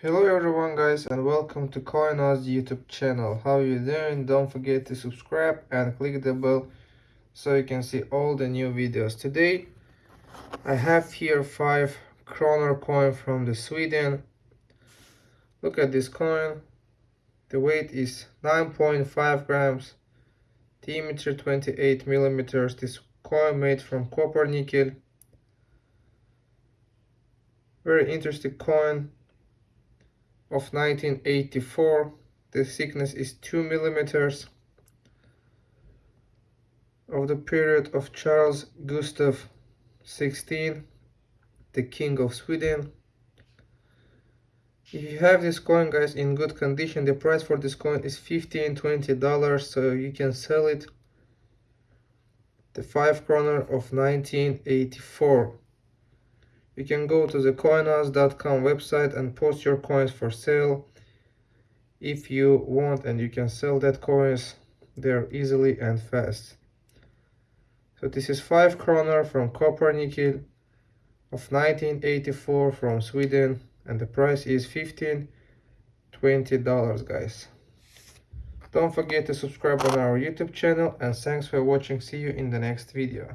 Hello everyone guys and welcome to CoinOz YouTube channel. How you doing? Don't forget to subscribe and click the bell so you can see all the new videos. Today I have here 5 kroner coin from the Sweden. Look at this coin. The weight is 9.5 grams. Diameter 28 millimeters. This coin made from copper nickel. Very interesting coin of 1984 the thickness is 2 millimeters of the period of Charles Gustav XVI the king of Sweden. If you have this coin guys in good condition the price for this coin is 15 20 dollars so you can sell it. The 5 kroner of 1984 you can go to the coinoz.com website and post your coins for sale. If you want and you can sell that coins there easily and fast. So this is 5 kroner from copper nickel of 1984 from Sweden and the price is 15 20 dollars guys. Don't forget to subscribe on our youtube channel and thanks for watching. See you in the next video